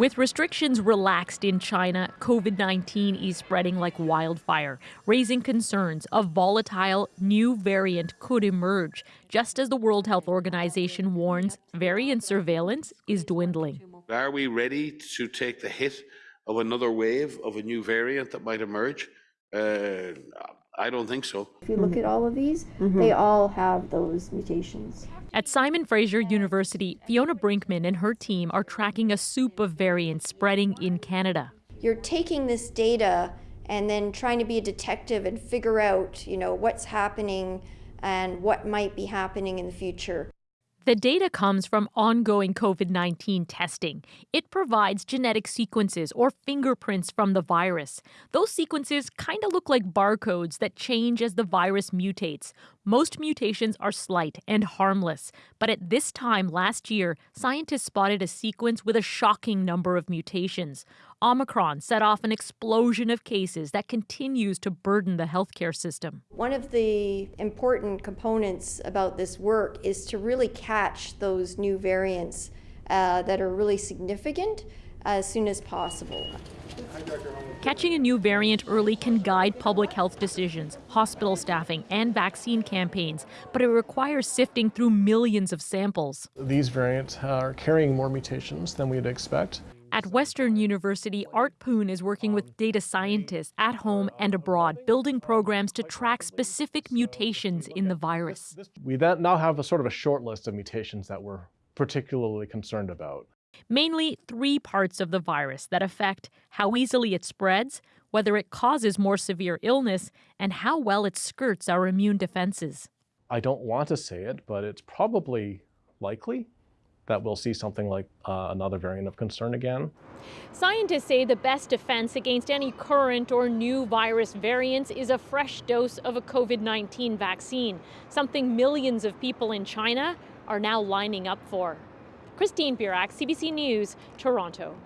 With restrictions relaxed in China, COVID 19 is spreading like wildfire, raising concerns a volatile new variant could emerge, just as the World Health Organization warns variant surveillance is dwindling. Are we ready to take the hit of another wave of a new variant that might emerge? Uh, I don't think so. If you look at all of these, mm-hmm. they all have those mutations. At Simon Fraser University, Fiona Brinkman and her team are tracking a soup of variants spreading in Canada. You're taking this data and then trying to be a detective and figure out, you know, what's happening and what might be happening in the future. The data comes from ongoing COVID 19 testing. It provides genetic sequences or fingerprints from the virus. Those sequences kind of look like barcodes that change as the virus mutates. Most mutations are slight and harmless, but at this time last year, scientists spotted a sequence with a shocking number of mutations. Omicron set off an explosion of cases that continues to burden the healthcare system. One of the important components about this work is to really catch those new variants uh, that are really significant as soon as possible. Catching a new variant early can guide public health decisions, hospital staffing, and vaccine campaigns, but it requires sifting through millions of samples. These variants are carrying more mutations than we'd expect. At Western University, Art Poon is working with data scientists at home and abroad, building programs to track specific mutations in the virus. We then now have a sort of a short list of mutations that we're particularly concerned about. Mainly three parts of the virus that affect how easily it spreads, whether it causes more severe illness, and how well it skirts our immune defenses. I don't want to say it, but it's probably likely that we'll see something like uh, another variant of concern again. Scientists say the best defense against any current or new virus variants is a fresh dose of a COVID 19 vaccine, something millions of people in China are now lining up for. Christine Birak, CBC News, Toronto.